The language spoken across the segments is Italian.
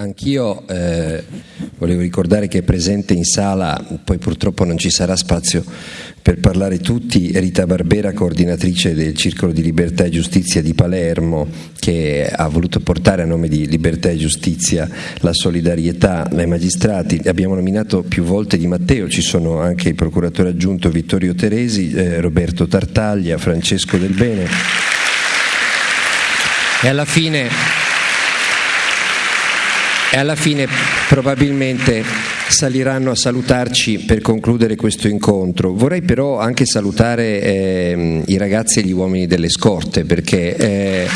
Anch'io eh, volevo ricordare che è presente in sala, poi purtroppo non ci sarà spazio per parlare tutti, Rita Barbera, coordinatrice del Circolo di Libertà e Giustizia di Palermo, che ha voluto portare a nome di Libertà e Giustizia la solidarietà ai magistrati. Abbiamo nominato più volte Di Matteo, ci sono anche il procuratore aggiunto Vittorio Teresi, eh, Roberto Tartaglia, Francesco Del Bene. E alla fine e alla fine probabilmente saliranno a salutarci per concludere questo incontro. Vorrei però anche salutare eh, i ragazzi e gli uomini delle scorte perché eh,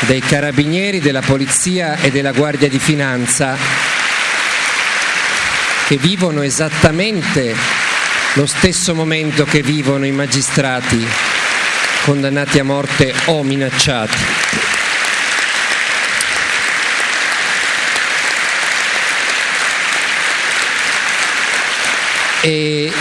dei carabinieri, della polizia e della guardia di finanza che vivono esattamente lo stesso momento che vivono i magistrati condannati a morte o minacciati. E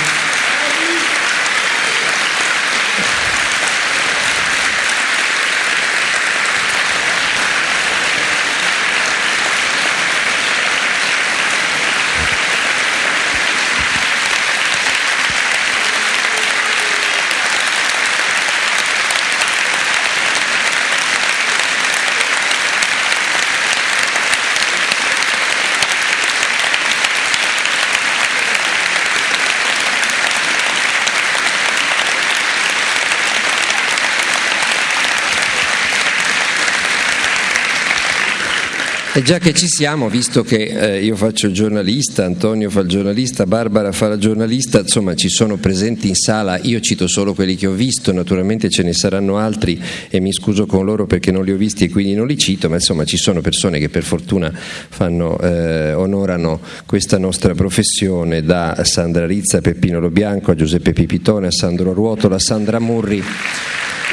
E già che ci siamo, visto che eh, io faccio il giornalista, Antonio fa il giornalista, Barbara fa la giornalista, insomma ci sono presenti in sala, io cito solo quelli che ho visto, naturalmente ce ne saranno altri e mi scuso con loro perché non li ho visti e quindi non li cito, ma insomma ci sono persone che per fortuna fanno, eh, onorano questa nostra professione, da Sandra Rizza, Peppino Lobianco, a Giuseppe Pipitone, a Sandro Ruotola, a Sandra Murri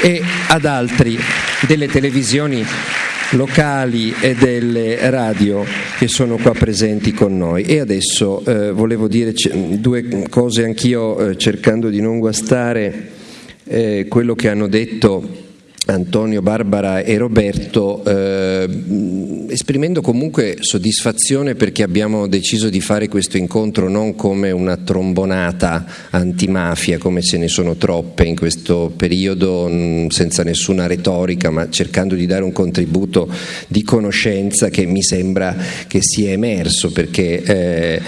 e ad altri delle televisioni locali e delle radio che sono qua presenti con noi. E adesso eh, volevo dire due cose anch'io eh, cercando di non guastare eh, quello che hanno detto Antonio, Barbara e Roberto, eh, esprimendo comunque soddisfazione perché abbiamo deciso di fare questo incontro non come una trombonata antimafia, come se ne sono troppe in questo periodo, senza nessuna retorica, ma cercando di dare un contributo di conoscenza che mi sembra che sia emerso, perché eh,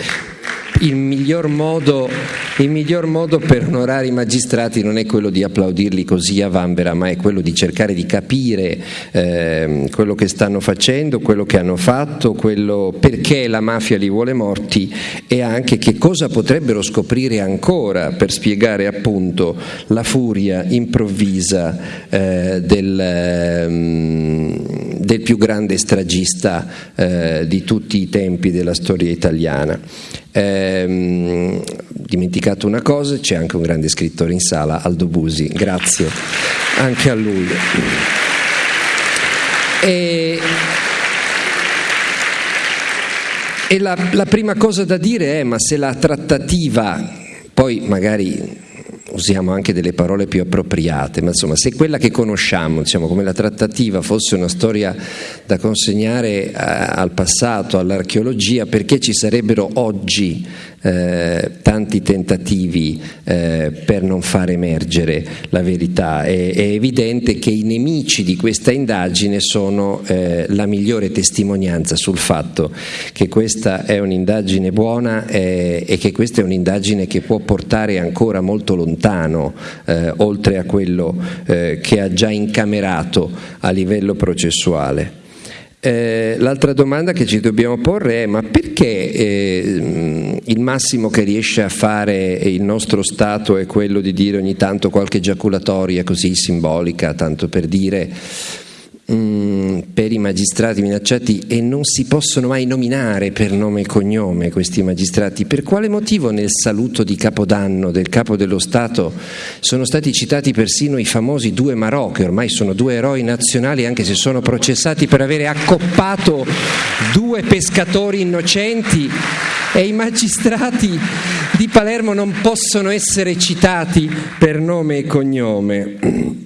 il miglior, modo, il miglior modo per onorare i magistrati non è quello di applaudirli così a vanvera, ma è quello di cercare di capire eh, quello che stanno facendo, quello che hanno fatto, perché la mafia li vuole morti e anche che cosa potrebbero scoprire ancora per spiegare appunto la furia improvvisa eh, del, eh, del, più grande stragista eh, di tutti i tempi della storia italiana. Ehm, dimenticato una cosa, c'è anche un grande scrittore in sala, Aldo Busi, grazie anche a lui. E, e la, la prima cosa da dire è, ma se la trattativa, poi magari usiamo anche delle parole più appropriate, ma insomma se quella che conosciamo, diciamo, come la trattativa, fosse una storia da consegnare a, al passato, all'archeologia, perché ci sarebbero oggi eh, tanti tentativi eh, per non far emergere la verità. È, è, evidente che i nemici di questa indagine sono eh, la migliore testimonianza sul fatto che questa è un'indagine buona eh, e che questa è un'indagine che può portare ancora molto lontano, eh, oltre a quello che ha già incamerato a livello processuale. Eh, l'altra domanda che ci dobbiamo porre è ma perché eh, il massimo che riesce a fare il nostro Stato è quello di dire ogni tanto qualche giaculatoria così simbolica, tanto per dire Mm, per i magistrati minacciati e non si possono mai nominare per nome e cognome questi magistrati. Per quale motivo nel saluto di Capodanno del Capo dello Stato sono stati citati persino i famosi due Marò, che ormai sono due eroi nazionali anche se sono processati per avere accoppato due pescatori innocenti e i magistrati di Palermo non possono essere citati per nome e cognome?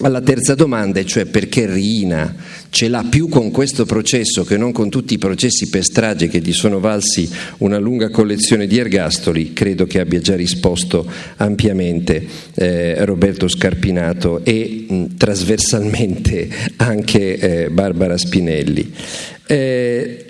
Alla terza domanda, cioè perché Rina ce l'ha più con questo processo che non con tutti i processi per strage che gli sono valsi una lunga collezione di ergastoli, credo che abbia già risposto ampiamente eh, Roberto Scarpinato e mh, trasversalmente anche eh, Barbara Spinelli. Eh,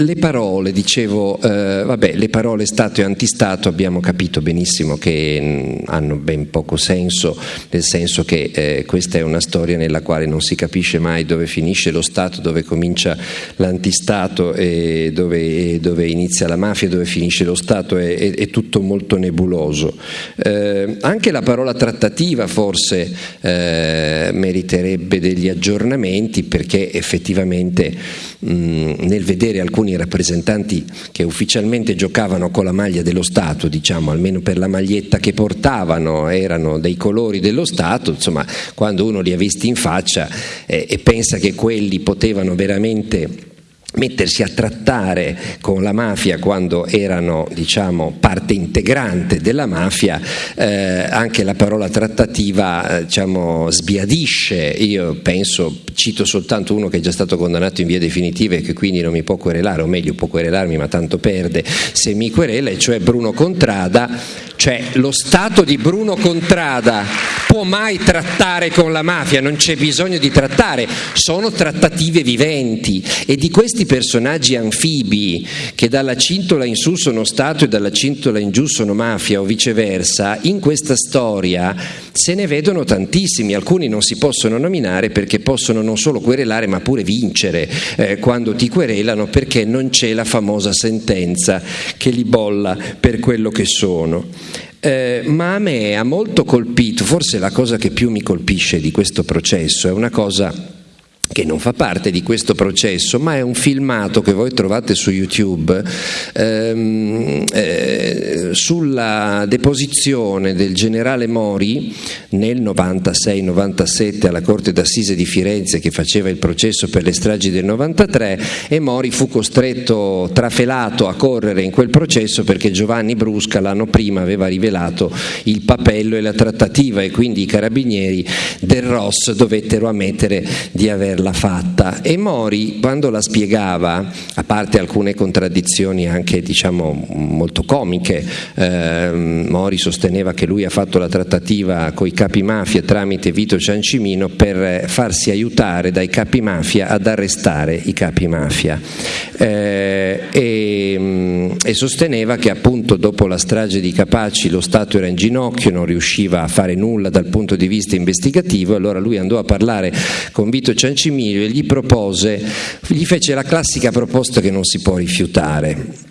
le parole, dicevo, eh, vabbè, le parole Stato e antistato abbiamo capito benissimo che mh, hanno ben poco senso, nel senso che eh, questa è una storia nella quale non si capisce mai dove finisce lo Stato, dove comincia l'antistato e dove, dove inizia la mafia, dove finisce lo Stato, è, è, è tutto molto nebuloso. Eh, anche la parola trattativa forse eh, meriterebbe degli aggiornamenti perché effettivamente mh, nel vedere alcuni alcuni rappresentanti che ufficialmente giocavano con la maglia dello Stato, diciamo, almeno per la maglietta che portavano, erano dei colori dello Stato, insomma, quando uno li ha visti in faccia eh, e pensa che quelli potevano veramente mettersi a trattare con la mafia quando erano diciamo, parte integrante della mafia, eh, anche la parola trattativa eh, diciamo, sbiadisce, io penso, cito soltanto uno che è già stato condannato in via definitiva e che quindi non mi può querelare, o meglio può querelarmi ma tanto perde se mi querela, e cioè Bruno Contrada, cioè lo Stato di Bruno Contrada può mai trattare con la mafia, non c'è bisogno di trattare, sono trattative viventi. E di questi personaggi anfibi che dalla cintola in su sono Stato e dalla cintola in giù sono mafia o viceversa, in questa storia se ne vedono tantissimi, alcuni non si possono nominare perché possono non solo querelare ma pure vincere eh, quando ti querelano perché non c'è la famosa sentenza che li bolla per quello che sono. Eh, ma a me ha molto colpito, forse la cosa che più mi colpisce di questo processo è una cosa che non fa parte di questo processo, ma è un filmato che voi trovate su YouTube ehm, eh, sulla deposizione del generale Mori nel 96-97 alla Corte d'Assise di Firenze che faceva il processo per le stragi del 93 e Mori fu costretto, trafelato a correre in quel processo perché Giovanni Brusca l'anno prima aveva rivelato il papello e la trattativa e quindi i carabinieri del Ross dovettero ammettere di aver averla fatta. E Mori quando la spiegava, a parte alcune contraddizioni anche diciamo molto comiche, eh, Mori sosteneva che lui ha fatto la trattativa con i capi mafia tramite Vito Ciancimino per farsi aiutare dai capi mafia ad arrestare i capi mafia. Eh, e, e sosteneva che appunto dopo la strage di Capaci lo Stato era in ginocchio, non riusciva a fare nulla dal punto di vista investigativo, allora lui andò a parlare con Vito Ciancimino Maximilio e gli propose, gli fece la classica proposta che non si può rifiutare.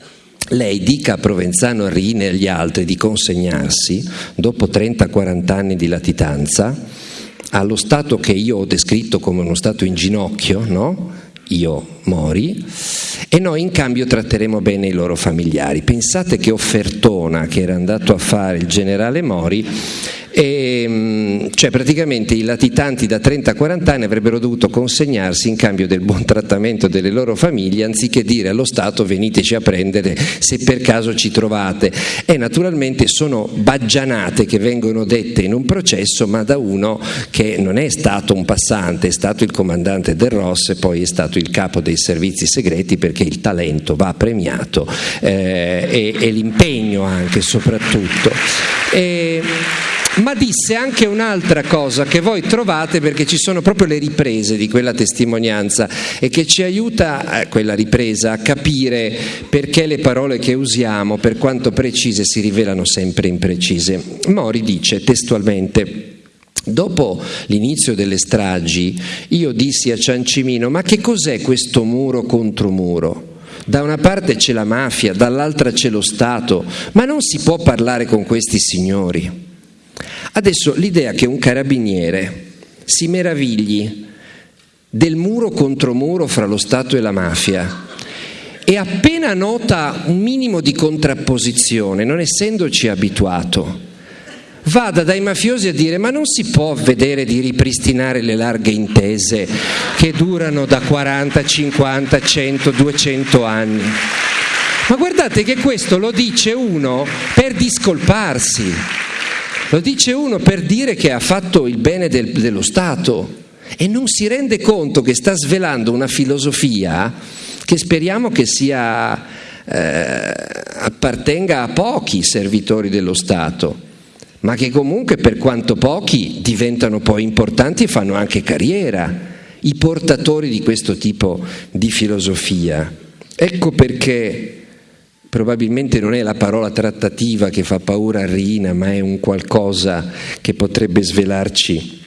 Lei dica a Provenzano, a Rine e agli altri di consegnarsi, dopo 30-40 anni di latitanza, allo stato che io ho descritto come uno stato in ginocchio, no? io mori, e noi in cambio tratteremo bene i loro familiari. Pensate che offertona che era andato a fare il generale Mori e, mm, cioè praticamente i latitanti da 30-40 anni avrebbero dovuto consegnarsi in cambio del buon trattamento delle loro famiglie anziché dire allo Stato veniteci a prendere se per caso ci trovate e naturalmente sono baggianate che vengono dette in un processo ma da uno che non è stato un passante, è stato il comandante del Ross e poi è stato il capo dei servizi segreti perché il talento va premiato eh, e, e l'impegno anche soprattutto. E, ma disse anche un'altra cosa che voi trovate perché ci sono proprio le riprese di quella testimonianza e che ci aiuta, eh, quella ripresa, a capire perché le parole che usiamo, per quanto precise, si rivelano sempre imprecise. Mori dice testualmente Dopo l'inizio delle stragi io dissi a Ciancimino ma che cos'è questo muro contro muro? Da una parte c'è la mafia, dall'altra c'è lo Stato, ma non si può parlare con questi signori. Adesso l'idea che un carabiniere si meravigli del muro contro muro fra lo Stato e la mafia e appena nota un minimo di contrapposizione, non essendoci abituato, vada dai mafiosi a dire ma non si può vedere di ripristinare le larghe intese che durano da 40, 50, 100, 200 anni. Ma guardate che questo lo dice uno per discolparsi lo dice uno per dire che ha fatto il bene del, dello Stato e non si rende conto che sta svelando una filosofia che speriamo che sia, eh, appartenga a pochi servitori dello Stato, ma che comunque per quanto pochi diventano poi importanti e fanno anche carriera, i portatori di questo tipo di filosofia. Ecco perché probabilmente non è la parola trattativa che fa paura a Rina, ma è un qualcosa che potrebbe svelarci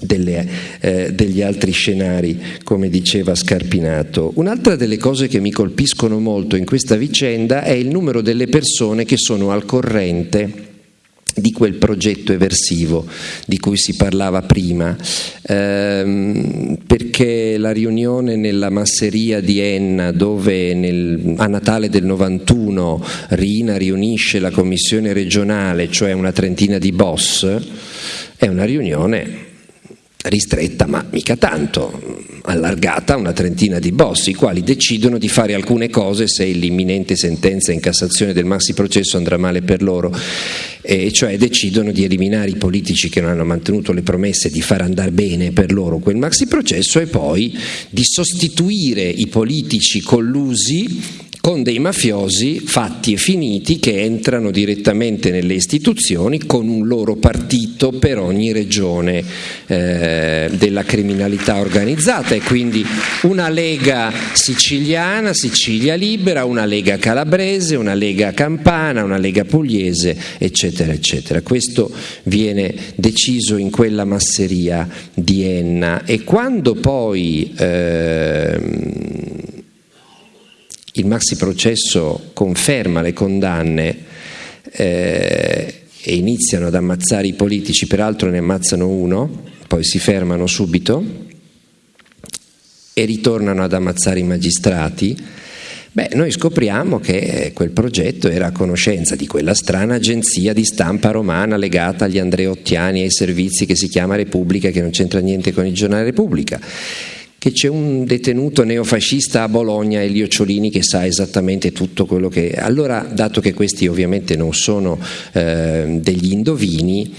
delle, eh, degli altri scenari, come diceva Scarpinato. Un'altra delle cose che mi colpiscono molto in questa vicenda è il numero delle persone che sono al corrente di quel progetto eversivo di cui si parlava prima, ehm, perché la riunione nella masseria di Enna dove nel, a Natale del 91 Rina riunisce la commissione regionale, cioè una trentina di boss, è una riunione ristretta, ma mica tanto, allargata una trentina di boss, i quali decidono di fare alcune cose se l'imminente sentenza in Cassazione del maxi processo andrà male per loro, e cioè decidono di eliminare i politici che non hanno mantenuto le promesse di far andare bene per loro quel maxi processo e poi di sostituire i politici collusi con dei mafiosi fatti e finiti che entrano direttamente nelle istituzioni con un loro partito per ogni regione eh, della criminalità organizzata e quindi una lega siciliana, Sicilia libera, una lega calabrese, una lega campana, una lega pugliese, eccetera, eccetera. Questo viene deciso in quella masseria di Enna e quando poi eh, il maxi processo conferma le condanne eh, e iniziano ad ammazzare i politici, peraltro ne ammazzano uno, poi si fermano subito e ritornano ad ammazzare i magistrati, beh, noi scopriamo che quel progetto era a conoscenza di quella strana agenzia di stampa romana legata agli Andreottiani e ai servizi che si chiama Repubblica, che non c'entra niente con il giornale Repubblica che c'è un detenuto neofascista a Bologna, Elio Ciolini, che sa esattamente tutto quello che... Allora, dato che questi ovviamente non sono eh, degli indovini,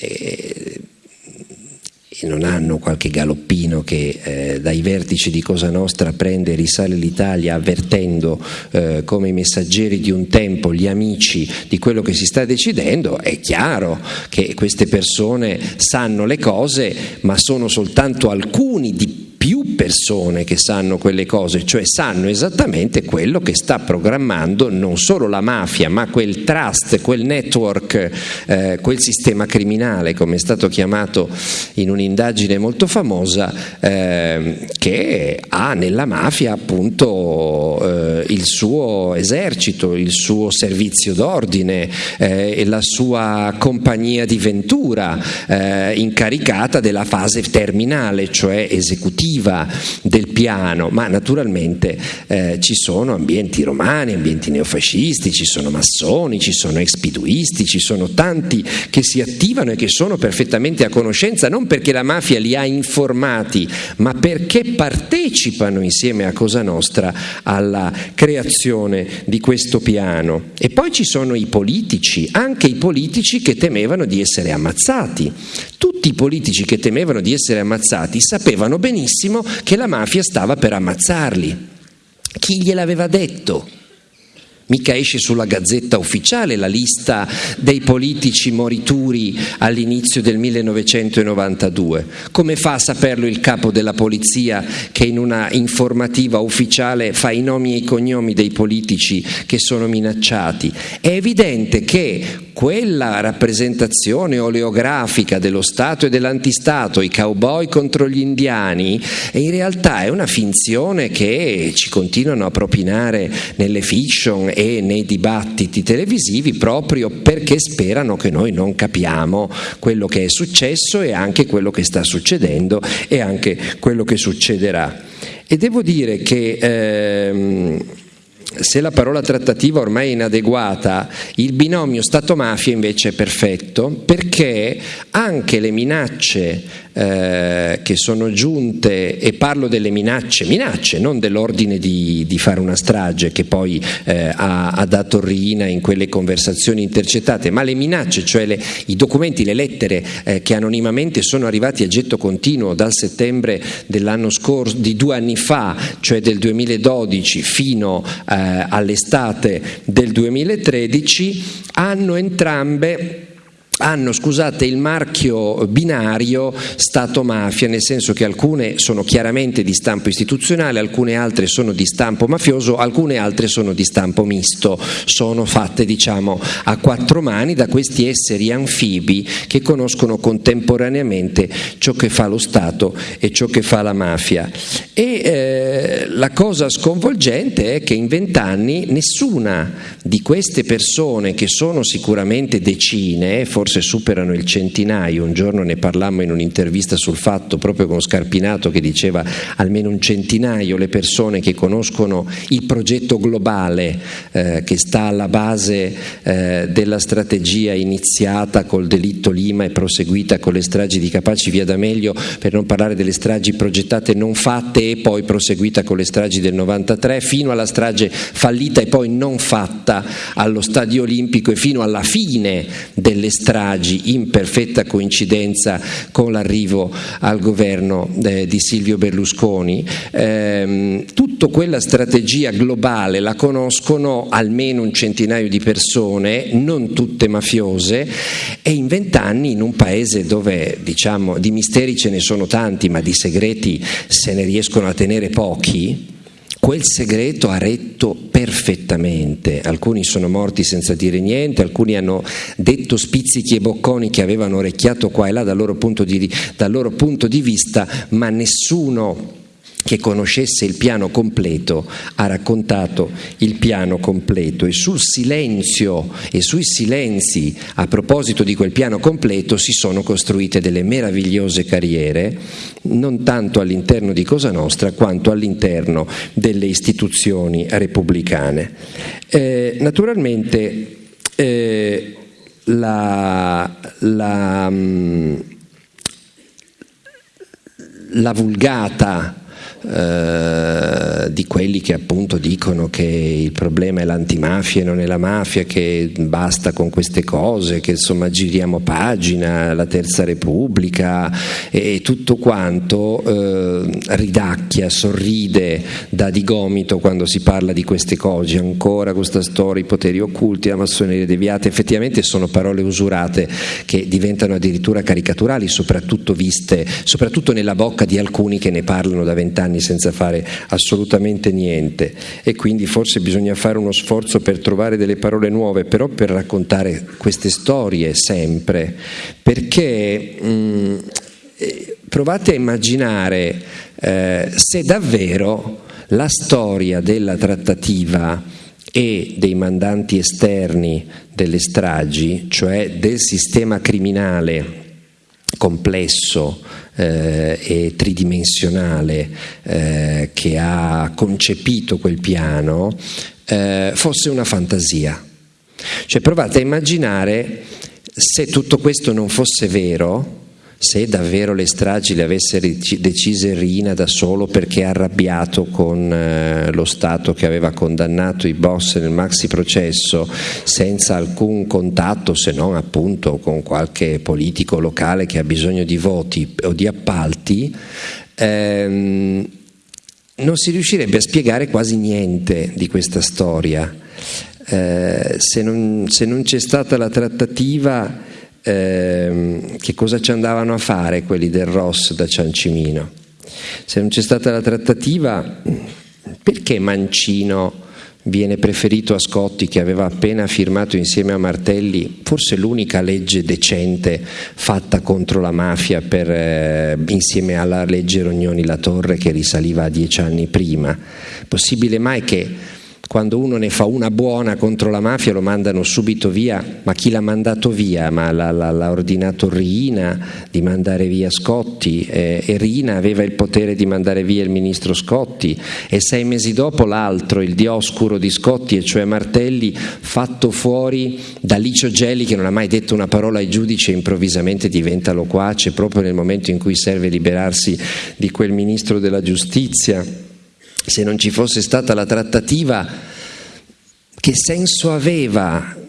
eh, e non hanno qualche galoppino che eh, dai vertici di Cosa Nostra prende e risale l'Italia avvertendo eh, come i messaggeri di un tempo, gli amici di quello che si sta decidendo, è chiaro che queste persone sanno le cose, ma sono soltanto alcuni di più persone che sanno quelle cose, cioè sanno esattamente quello che sta programmando non solo la mafia, ma quel trust, quel network, eh, quel sistema criminale, come è stato chiamato in un'indagine molto famosa, eh, che ha nella mafia appunto eh, il suo esercito, il suo servizio d'ordine eh, e la sua compagnia di ventura eh, incaricata della fase terminale, cioè esecutiva narrativa del piano, ma naturalmente eh, ci sono ambienti romani, ambienti neofascisti, ci sono massoni, ci sono expiduisti, ci sono tanti che si attivano e che sono perfettamente a conoscenza, non perché la mafia li ha informati, ma perché partecipano insieme a Cosa Nostra alla creazione di questo piano. E poi ci sono i politici, anche i politici che temevano di essere ammazzati. Tutti i politici che temevano di essere ammazzati sapevano benissimo che la mafia stava per ammazzarli. Chi gliel'aveva detto? Mica esce sulla gazzetta ufficiale la lista dei politici morituri all'inizio del 1992. Come fa a saperlo il capo della polizia che in una informativa ufficiale fa i nomi e i cognomi dei politici che sono minacciati? È evidente che quella rappresentazione oleografica dello Stato e dell'antistato, i cowboy contro gli indiani, in realtà è una finzione che ci continuano a propinare nelle fiction e nei dibattiti televisivi proprio perché sperano che noi non capiamo quello che è successo e anche quello che sta succedendo e anche quello che succederà. E devo dire che ehm, se la parola trattativa ormai è inadeguata, il binomio Stato-mafia invece è perfetto perché anche le minacce eh, che sono giunte, e parlo delle minacce, minacce, non dell'ordine di, di fare una strage che poi eh, ha, ha, dato Rina in quelle conversazioni intercettate, ma le minacce, cioè le, i documenti, le lettere eh, che anonimamente sono arrivati a getto continuo dal settembre dell'anno scorso, di due anni fa, cioè del 2012 fino eh, all'estate del 2013, hanno entrambe hanno scusate, il marchio binario Stato-mafia, nel senso che alcune sono chiaramente di stampo istituzionale, alcune altre sono di stampo mafioso, alcune altre sono di stampo misto, sono fatte diciamo a quattro mani da questi esseri anfibi che conoscono contemporaneamente ciò che fa lo Stato e ciò che fa la mafia. E eh, la cosa sconvolgente è che in vent'anni nessuna di queste persone, che sono sicuramente decine, forse forse superano il centinaio, un giorno ne parlammo in un'intervista sul fatto proprio con Scarpinato che diceva almeno un centinaio le persone che conoscono il progetto globale eh, che sta alla base eh, della strategia iniziata col delitto Lima e proseguita con le stragi di Capaci via D'Amelio, per non parlare delle stragi progettate non fatte e poi proseguita con le stragi del 93, fino alla strage fallita e poi non fatta allo Stadio Olimpico e fino alla fine delle stragi stragi in perfetta coincidenza con l'arrivo al governo eh, di Silvio Berlusconi, ehm, tutta quella strategia globale la conoscono almeno un centinaio di persone, non tutte mafiose, e in vent'anni in un paese dove diciamo, di misteri ce ne sono tanti, ma di segreti se ne riescono a tenere pochi, Quel segreto ha retto perfettamente, alcuni sono morti senza dire niente, alcuni hanno detto spizzichi e bocconi che avevano orecchiato qua e là dal loro punto di, dal loro punto di vista, ma nessuno che conoscesse il piano completo ha raccontato il piano completo e sul silenzio e sui silenzi a proposito di quel piano completo si sono costruite delle meravigliose carriere non tanto all'interno di Cosa Nostra quanto all'interno delle istituzioni repubblicane. Eh, naturalmente eh, la, la, mm, la vulgata eh, di quelli che appunto dicono che il problema è l'antimafia e non è la mafia, che basta con queste cose, che insomma giriamo pagina, la terza repubblica e, tutto quanto eh, ridacchia, sorride da di gomito quando si parla di queste cose, ancora questa storia, i poteri occulti, la massoneria deviata, effettivamente sono parole usurate che diventano addirittura caricaturali, soprattutto viste, soprattutto nella bocca di alcuni che ne parlano da vent'anni anni senza fare assolutamente niente. E quindi forse bisogna fare uno sforzo per trovare delle parole nuove, però per raccontare queste storie sempre, perché mh, mm, eh, provate a immaginare eh, se davvero la storia della trattativa e dei mandanti esterni delle stragi, cioè del sistema criminale complesso eh, e tridimensionale eh, che ha concepito quel piano eh, fosse una fantasia. Cioè provate a immaginare se tutto questo non fosse vero, se davvero le stragi le avesse decise Rina da solo perché arrabbiato con eh, lo Stato che aveva condannato i boss nel maxi processo senza alcun contatto se non appunto con qualche politico locale che ha bisogno di voti o di appalti, ehm, non si riuscirebbe a spiegare quasi niente di questa storia. Eh, se non, se non c'è stata la trattativa ehm, che cosa ci andavano a fare quelli del Ross da Ciancimino. Se non c'è stata la trattativa, perché Mancino viene preferito a Scotti che aveva appena firmato insieme a Martelli forse l'unica legge decente fatta contro la mafia per, eh, insieme alla legge Rognoni La Torre che risaliva a dieci anni prima. Possibile mai che quando uno ne fa una buona contro la mafia lo mandano subito via, ma chi l'ha mandato via? Ma l'ha, l'ha, ordinato Rina di mandare via Scotti. Eh, e Rina aveva il potere di mandare via il ministro Scotti. E sei mesi dopo l'altro, il dioscuro di Scotti, e cioè Martelli, fatto fuori da Licio Gelli che non ha mai detto una parola ai giudici e improvvisamente diventa loquace proprio nel momento in cui serve liberarsi di quel ministro della giustizia se non ci fosse stata la trattativa, che senso aveva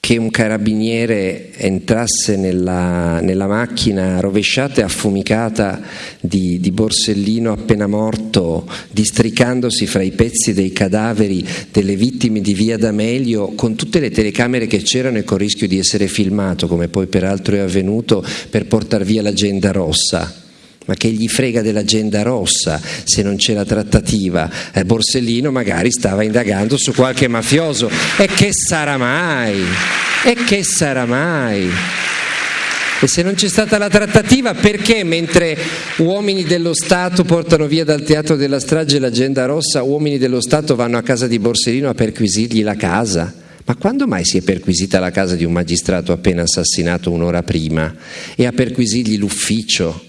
che un carabiniere entrasse nella, nella macchina rovesciata e affumicata di, di, Borsellino appena morto, districandosi fra i pezzi dei cadaveri delle vittime di Via D'Amelio, con tutte le telecamere che c'erano e con il rischio di essere filmato, come poi peraltro è avvenuto, per portare via l'agenda rossa ma che gli frega dell'agenda rossa se non c'è la trattativa? Eh, Borsellino magari stava indagando su qualche mafioso. E che sarà mai? E che sarà mai? E se non c'è stata la trattativa, perché mentre uomini dello Stato portano via dal teatro della strage l'agenda rossa, uomini dello Stato vanno a casa di Borsellino a perquisirgli la casa? Ma quando mai si è perquisita la casa di un magistrato appena assassinato un'ora prima e a perquisirgli l'ufficio?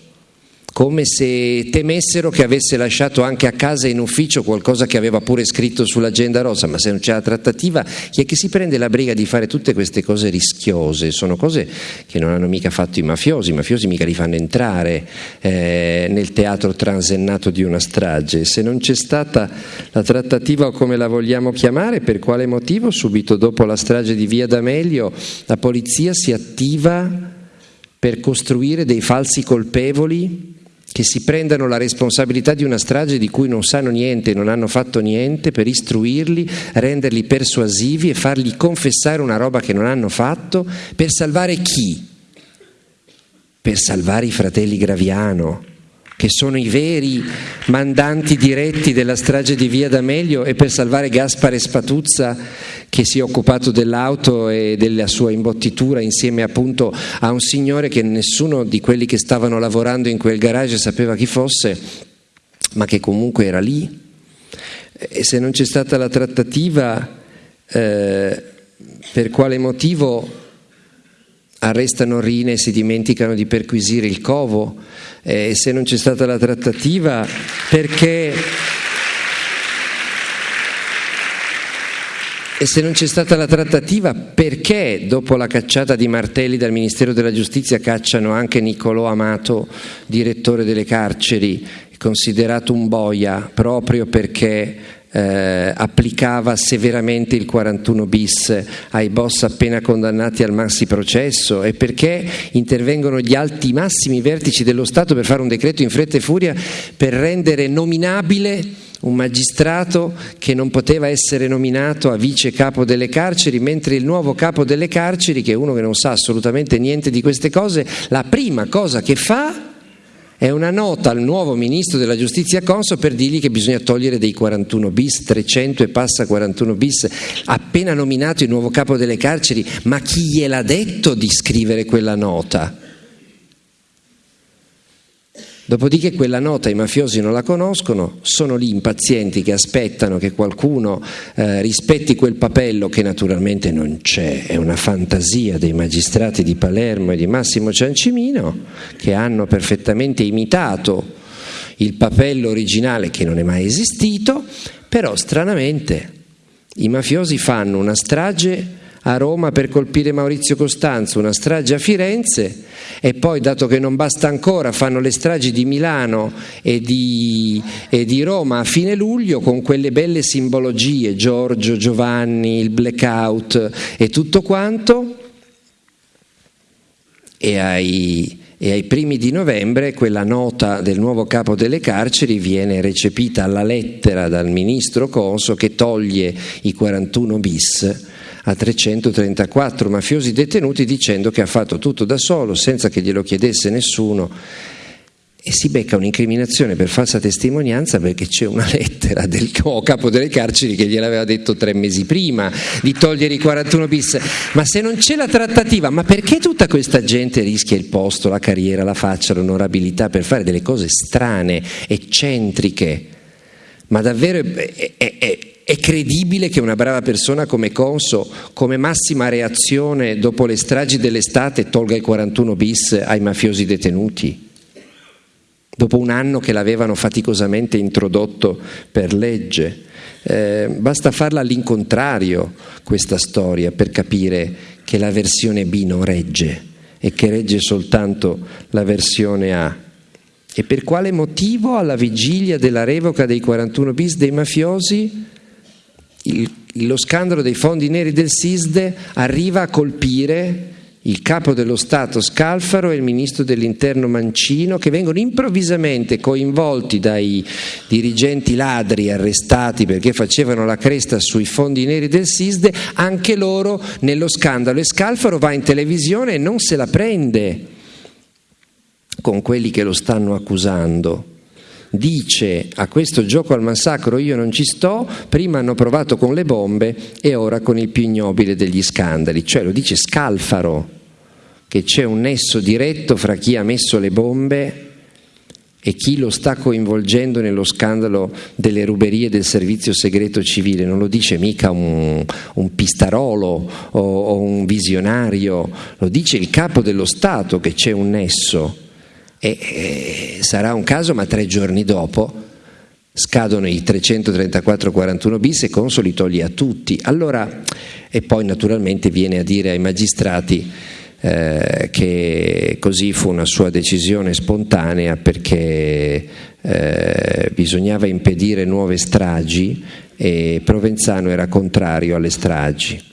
Come se temessero che avesse lasciato anche a casa in ufficio qualcosa che aveva pure scritto sull'agenda rosa, ma se non c'è la trattativa, chi è che si prende la briga di fare tutte queste cose rischiose? Sono cose che non hanno mica fatto i mafiosi, i mafiosi mica li fanno entrare eh, nel teatro transennato di una strage. Se non c'è stata la trattativa o come la vogliamo chiamare, per quale motivo subito dopo la strage di Via D'Amelio la polizia si attiva per costruire dei falsi colpevoli che si prendano la responsabilità di una strage di cui non sanno niente, non hanno fatto niente, per istruirli, renderli persuasivi e fargli confessare una roba che non hanno fatto, per salvare chi? Per salvare i fratelli Graviano, che sono i veri mandanti diretti della strage di Via D'Amelio e per salvare Gaspare Spatuzza che si è occupato dell'auto e della sua imbottitura insieme appunto a un signore che nessuno di quelli che stavano lavorando in quel garage sapeva chi fosse, ma che comunque era lì. E se non c'è stata la trattativa, eh, per quale motivo arrestano Rine e si dimenticano di perquisire il covo? eh, se non c'è stata la trattativa, perché... E se non c'è stata la trattativa, perché dopo la cacciata di Martelli dal Ministero della Giustizia cacciano anche Niccolò Amato, direttore delle carceri, considerato un boia proprio perché eh, applicava severamente il 41 bis ai boss appena condannati al maxi processo? E perché intervengono gli alti massimi vertici dello Stato per fare un decreto in fretta e furia per rendere nominabile un magistrato che non poteva essere nominato a vice capo delle carceri, mentre il nuovo capo delle carceri, che è uno che non sa assolutamente niente di queste cose, la prima cosa che fa è una nota al nuovo ministro della giustizia Conso per dirgli che bisogna togliere dei 41 bis, 300 e passa 41 bis, appena nominato il nuovo capo delle carceri, ma chi gliel'ha detto di scrivere quella nota? Dopodiché quella nota i mafiosi non la conoscono, sono lì impazienti che aspettano che qualcuno eh, rispetti quel papello che naturalmente non c'è, è una fantasia dei magistrati di Palermo e di Massimo Ciancimino che hanno perfettamente imitato il papello originale che non è mai esistito, però stranamente i mafiosi fanno una strage a Roma per colpire Maurizio Costanzo, una strage a Firenze e poi, dato che non basta ancora, fanno le stragi di Milano e di, e di Roma a fine luglio con quelle belle simbologie, Giorgio, Giovanni, il blackout e tutto quanto. E ai, e ai primi di novembre quella nota del nuovo capo delle carceri viene recepita alla lettera dal ministro Conso che toglie i 41 bis a 334 mafiosi detenuti dicendo che ha fatto tutto da solo senza che glielo chiedesse nessuno e si becca un'incriminazione per falsa testimonianza perché c'è una lettera del capo delle carceri che gliel'aveva detto tre mesi prima di togliere i 41 bis. Ma se non c'è la trattativa, ma perché tutta questa gente rischia il posto, la carriera, la faccia, l'onorabilità per fare delle cose strane, eccentriche? Ma davvero è, è, È credibile che una brava persona come Conso, come massima reazione dopo le stragi dell'estate, tolga i 41 bis ai mafiosi detenuti? Dopo un anno che l'avevano faticosamente introdotto per legge. Eh, basta farla all'incontrario questa storia per capire che la versione B non regge e che regge soltanto la versione A. E per quale motivo alla vigilia della revoca dei 41 bis dei mafiosi il, lo scandalo dei fondi neri del SISDE arriva a colpire il capo dello Stato Scalfaro e il ministro dell'interno Mancino che vengono improvvisamente coinvolti dai dirigenti ladri arrestati perché facevano la cresta sui fondi neri del SISDE, anche loro nello scandalo. E Scalfaro va in televisione e non se la prende con quelli che lo stanno accusando dice a questo gioco al massacro io non ci sto, prima hanno provato con le bombe e ora con il più ignobile degli scandali, cioè lo dice Scalfaro, che c'è un nesso diretto fra chi ha messo le bombe e chi lo sta coinvolgendo nello scandalo delle ruberie del servizio segreto civile, non lo dice mica un, un pistarolo o, o un visionario, lo dice il capo dello Stato che c'è un nesso. E, e sarà un caso, ma tre giorni dopo scadono i 334-41 bis e Consoli toglie a tutti. Allora, e poi naturalmente viene a dire ai magistrati eh, che così fu una sua decisione spontanea perché eh, bisognava impedire nuove stragi e Provenzano era contrario alle stragi.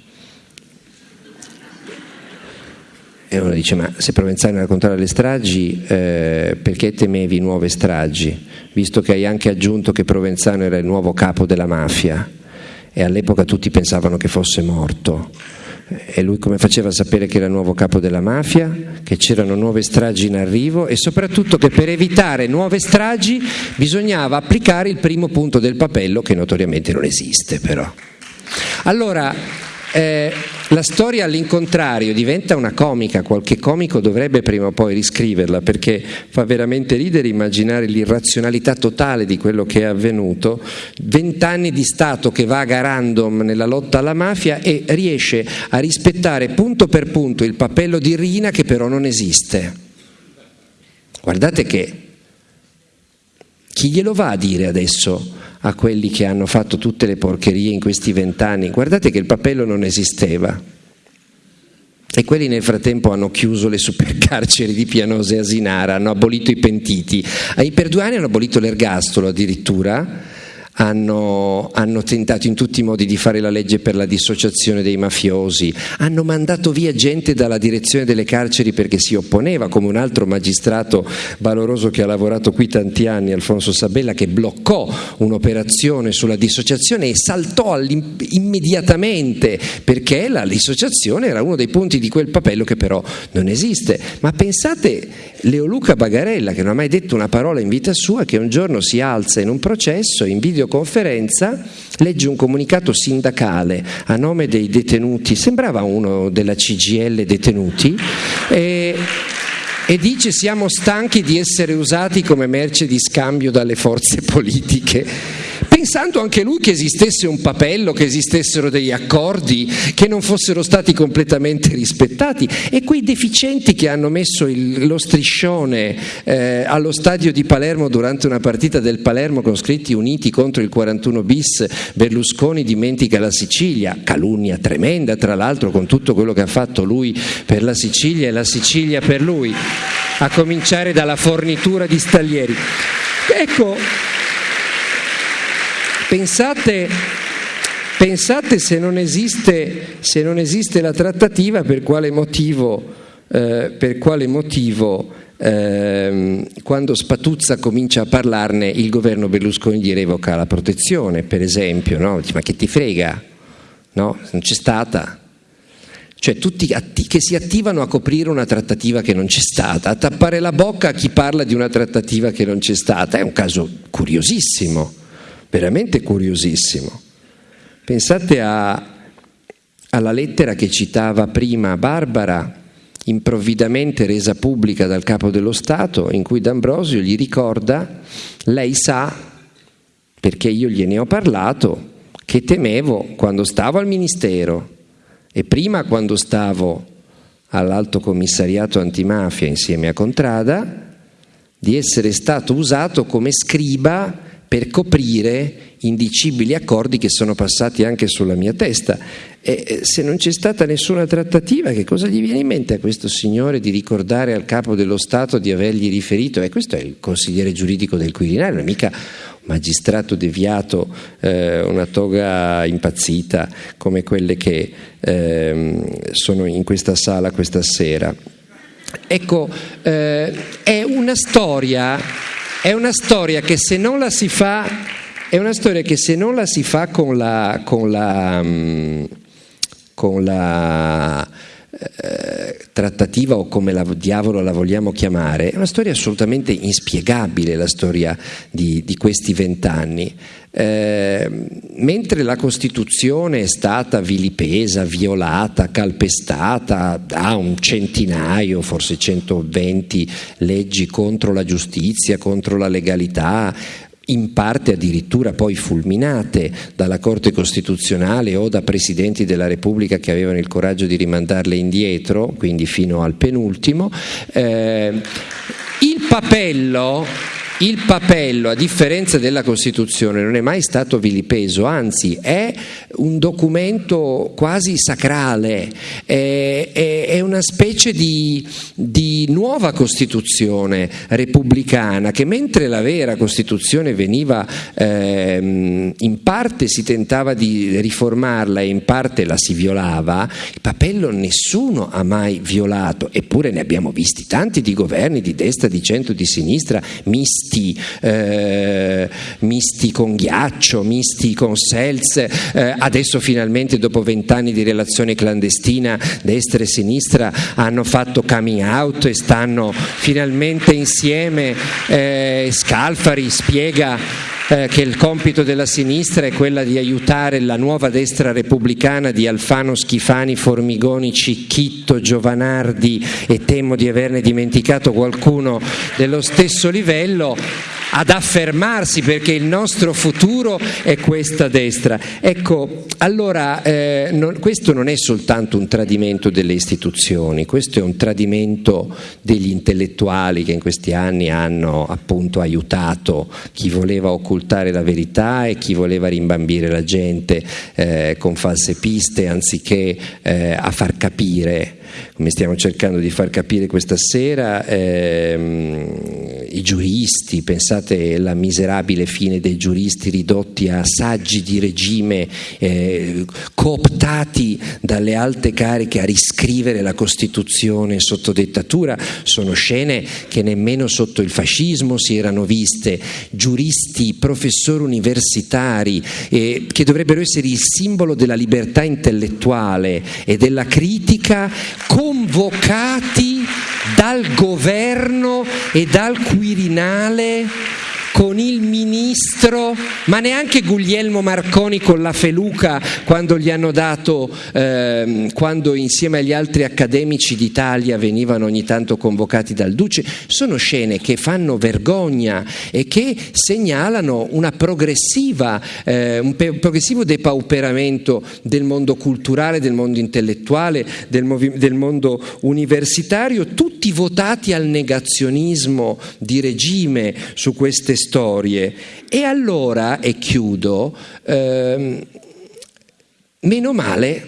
E uno dice, ma se Provenzano era contrario alle stragi, eh, perché temevi nuove stragi? Visto che hai anche aggiunto che Provenzano era il nuovo capo della mafia e all'epoca tutti pensavano che fosse morto. E lui come faceva a sapere che era il nuovo capo della mafia, che c'erano nuove stragi in arrivo e soprattutto che per evitare nuove stragi bisognava applicare il primo punto del papello che notoriamente non esiste però. Allora, eh, la storia all'incontrario diventa una comica, qualche comico dovrebbe prima o poi riscriverla perché fa veramente ridere immaginare l'irrazionalità totale di quello che è avvenuto, vent'anni di Stato che vaga random nella lotta alla mafia e riesce a rispettare punto per punto il papello di Rina che però non esiste. Guardate che chi glielo va a dire adesso a quelli che hanno fatto tutte le porcherie in questi vent'anni, guardate che il papello non esisteva. E quelli nel frattempo hanno chiuso le supercarceri di Pianosa e Asinara, hanno abolito i pentiti. Per due anni hanno abolito l'ergastolo addirittura, hanno, hanno, tentato in tutti i modi di fare la legge per la dissociazione dei mafiosi, hanno mandato via gente dalla direzione delle carceri perché si opponeva, come un altro magistrato valoroso che ha lavorato qui tanti anni, Alfonso Sabella, che bloccò un'operazione sulla dissociazione e saltò immediatamente perché la dissociazione era uno dei punti di quel papello che però non esiste. Ma pensate Leoluca Bagarella, che non ha mai detto una parola in vita sua, che un giorno si alza in un processo in video videoconferenza legge un comunicato sindacale a nome dei detenuti, sembrava uno della CGL detenuti, e, e dice siamo stanchi di essere usati come merce di scambio dalle forze politiche pensando anche lui che esistesse un papello, che esistessero degli accordi, che non fossero stati completamente rispettati e quei deficienti che hanno messo il, lo striscione eh, allo stadio di Palermo durante una partita del Palermo con scritti uniti contro il 41 bis, Berlusconi dimentica la Sicilia, calunnia tremenda tra l'altro con tutto quello che ha fatto lui per la Sicilia e la Sicilia per lui, a cominciare dalla fornitura di staglieri. Ecco, Pensate, pensate se, non esiste, se, non esiste, la trattativa per quale motivo, eh, per quale motivo eh, quando Spatuzza comincia a parlarne il governo Berlusconi gli revoca la protezione, per esempio, no? Ma che ti frega? No? Non c'è stata. Cioè tutti che si attivano a coprire una trattativa che non c'è stata, a tappare la bocca a chi parla di una trattativa che non c'è stata, è un caso curiosissimo veramente curiosissimo. Pensate a, alla lettera che citava prima Barbara, improvvidamente resa pubblica dal capo dello Stato, in cui D'Ambrosio gli ricorda, lei sa, perché io gliene ho parlato, che temevo quando stavo al Ministero e prima quando stavo all'Alto Commissariato Antimafia insieme a Contrada, di essere stato usato come scriba per coprire indicibili accordi che sono passati anche sulla mia testa. E se non c'è stata nessuna trattativa, che cosa gli viene in mente a questo signore di ricordare al capo dello Stato di avergli riferito? E questo è il consigliere giuridico del Quirinale, non è mica un magistrato deviato, eh, una toga impazzita come quelle che eh, sono in questa sala questa sera. Ecco, eh, è una storia è una storia che se non la si fa, la si fa con la, con la, mm, con la trattativa o come la diavolo la vogliamo chiamare, è una storia assolutamente inspiegabile la storia di, di questi vent'anni. Eh, mentre la Costituzione è stata vilipesa, violata, calpestata da un centinaio, forse 120 leggi contro la giustizia, contro la legalità, in parte addirittura poi fulminate dalla Corte Costituzionale o da presidenti della Repubblica che avevano il coraggio di rimandarle indietro, quindi fino al penultimo. Eh, il papello il papello, a differenza della Costituzione, non è mai stato vilipeso, anzi è un documento quasi sacrale, è, è, è una specie di, di, nuova Costituzione repubblicana che mentre la vera Costituzione veniva, ehm, in parte si tentava di riformarla e in parte la si violava, il papello nessuno ha mai violato, eppure ne abbiamo visti tanti di governi di destra, di centro, di sinistra, misti misti, eh, misti con ghiaccio, misti con selz, eh, adesso finalmente dopo vent'anni di relazione clandestina destra e sinistra hanno fatto coming out e stanno finalmente insieme, eh, Scalfari spiega eh, che il compito della sinistra è quella di aiutare la nuova destra repubblicana di Alfano, Schifani, Formigoni, Cicchitto, Giovanardi e temo di averne dimenticato qualcuno dello stesso livello ad affermarsi perché il nostro futuro è questa destra. Ecco, allora eh, non, questo non è soltanto un tradimento delle istituzioni, questo è un tradimento degli intellettuali che in questi anni hanno appunto aiutato chi voleva occultare la verità e chi voleva rimbambire la gente eh, con false piste anziché eh, a far capire come stiamo cercando di far capire questa sera, ehm, i giuristi, pensate alla miserabile fine dei giuristi ridotti a saggi di regime, eh, cooptati dalle alte cariche a riscrivere la Costituzione sotto dettatura, sono scene che nemmeno sotto il fascismo si erano viste, giuristi, professori universitari eh, che dovrebbero essere il simbolo della libertà intellettuale e della critica convocati dal governo e dal Quirinale con il ministro, ma neanche Guglielmo Marconi con la feluca quando gli hanno dato, eh, quando insieme agli altri accademici d'Italia venivano ogni tanto convocati dal Duce, sono scene che fanno vergogna e che segnalano eh, un progressivo depauperamento del mondo culturale, del mondo intellettuale, del, del mondo universitario, tutti votati al negazionismo di regime su queste storie storie. E allora, e chiudo, ehm, meno male,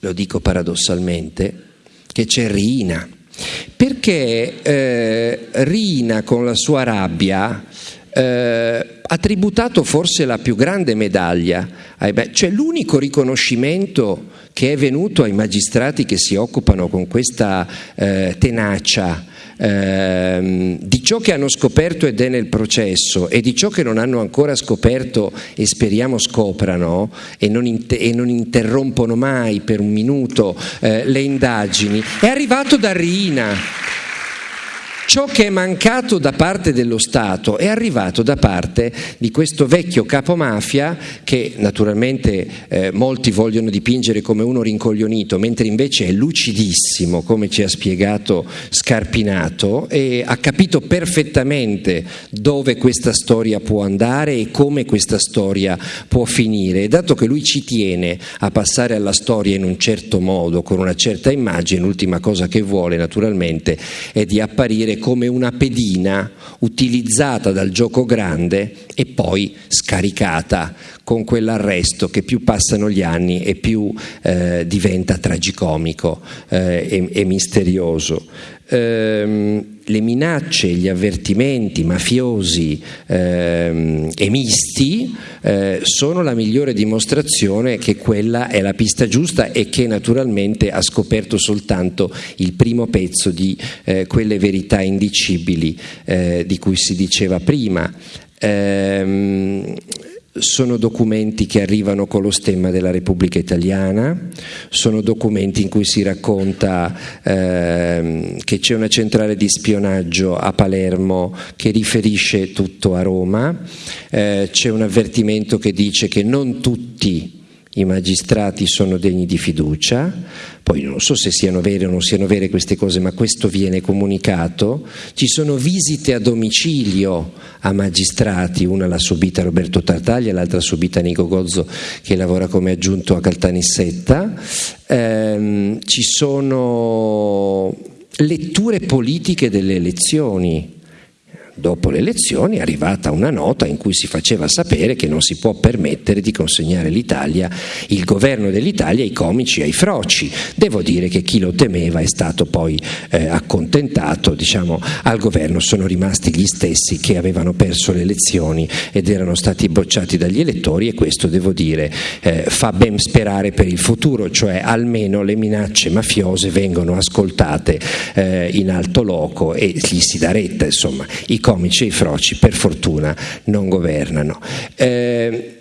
lo dico paradossalmente, che c'è Rina, perché eh, Rina con la sua rabbia eh, ha tributato forse la più grande medaglia, cioè l'unico riconoscimento che è venuto ai magistrati che si occupano con questa eh, tenacia ehm, di ciò che hanno scoperto ed è nel processo e di ciò che non hanno ancora scoperto e speriamo scoprano e non, inter- e non interrompono mai per un minuto eh, le indagini, è arrivato da Rina. Ciò che è mancato da parte dello Stato è arrivato da parte di questo vecchio capomafia che naturalmente eh, molti vogliono dipingere come uno rincoglionito, mentre invece è lucidissimo, come ci ha spiegato Scarpinato, e ha capito perfettamente dove questa storia può andare e come questa storia può finire. E dato che lui ci tiene a passare alla storia in un certo modo, con una certa immagine, l'ultima cosa che vuole naturalmente è di apparire come una pedina utilizzata dal gioco grande e poi scaricata con quell'arresto che più passano gli anni e più eh, diventa tragicomico eh, e, e, misterioso. Ehm, le minacce, gli avvertimenti mafiosi ehm, e misti eh, sono la migliore dimostrazione che quella è la pista giusta e che naturalmente ha scoperto soltanto il primo pezzo di eh, quelle verità indicibili eh, di cui si diceva prima. Ehm, sono documenti che arrivano con lo stemma della Repubblica Italiana, sono documenti in cui si racconta eh, che c'è una centrale di spionaggio a Palermo che riferisce tutto a Roma, eh, c'è un avvertimento che dice che non tutti i magistrati sono degni di fiducia, poi non so se siano vere o non siano vere queste cose, ma questo viene comunicato, ci sono visite a domicilio a magistrati, una l'ha subita Roberto Tartaglia, l'altra subita Nico Gozzo che lavora come aggiunto a Caltanissetta, ehm, ci sono letture politiche delle elezioni, Dopo le elezioni è arrivata una nota in cui si faceva sapere che non si può permettere di consegnare l'Italia, il governo dell'Italia ai comici e ai froci. Devo dire che chi lo temeva è stato poi eh, accontentato, diciamo, al governo sono rimasti gli stessi che avevano perso le elezioni ed erano stati bocciati dagli elettori e questo devo dire eh, fa ben sperare per il futuro, cioè almeno le minacce mafiose vengono ascoltate eh, in alto loco e gli si dà retta, insomma. I comici e i froci per fortuna non governano. Eh,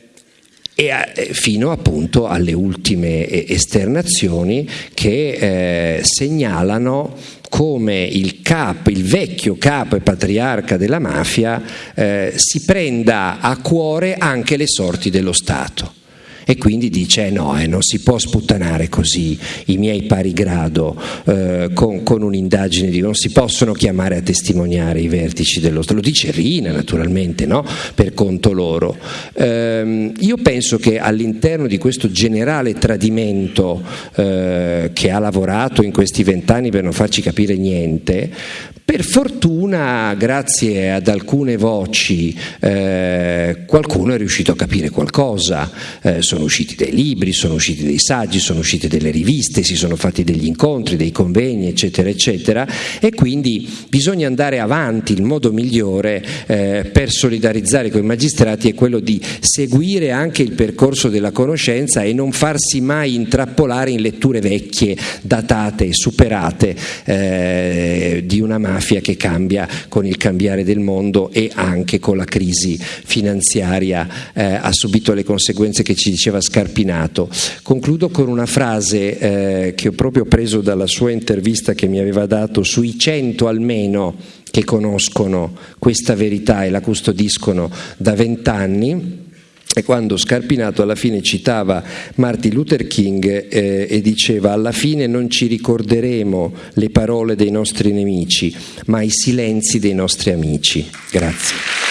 e fino appunto alle ultime esternazioni che eh, segnalano come il capo, il vecchio capo e patriarca della mafia eh, si prenda a cuore anche le sorti dello Stato e quindi dice eh no, eh, non si può sputtanare così i miei pari grado eh, con, con, un'indagine, di, non si possono chiamare a testimoniare i vertici dello Stato, lo dice Rina naturalmente, no? per conto loro. Eh, io penso che all'interno di questo generale tradimento eh, che ha lavorato in questi vent'anni per non farci capire niente, per fortuna, grazie ad alcune voci, eh, qualcuno è riuscito a capire qualcosa. Sono usciti dei libri, sono usciti dei saggi, sono uscite delle riviste, si sono fatti degli incontri, dei convegni, eccetera, eccetera. E quindi bisogna andare avanti. Il modo migliore eh, per solidarizzare con i magistrati è quello di seguire anche il percorso della conoscenza e non farsi mai intrappolare in letture vecchie, datate superate eh, di una mafia che cambia con il cambiare del mondo e anche con la crisi finanziaria eh, ha subito le conseguenze che ci diceva Scarpinato. Concludo con una frase eh, che ho proprio preso dalla sua intervista che mi aveva dato sui 100 almeno che conoscono questa verità e la custodiscono da vent'anni e quando Scarpinato alla fine citava Martin Luther King eh, e diceva alla fine non ci ricorderemo le parole dei nostri nemici, ma i silenzi dei nostri amici. Grazie.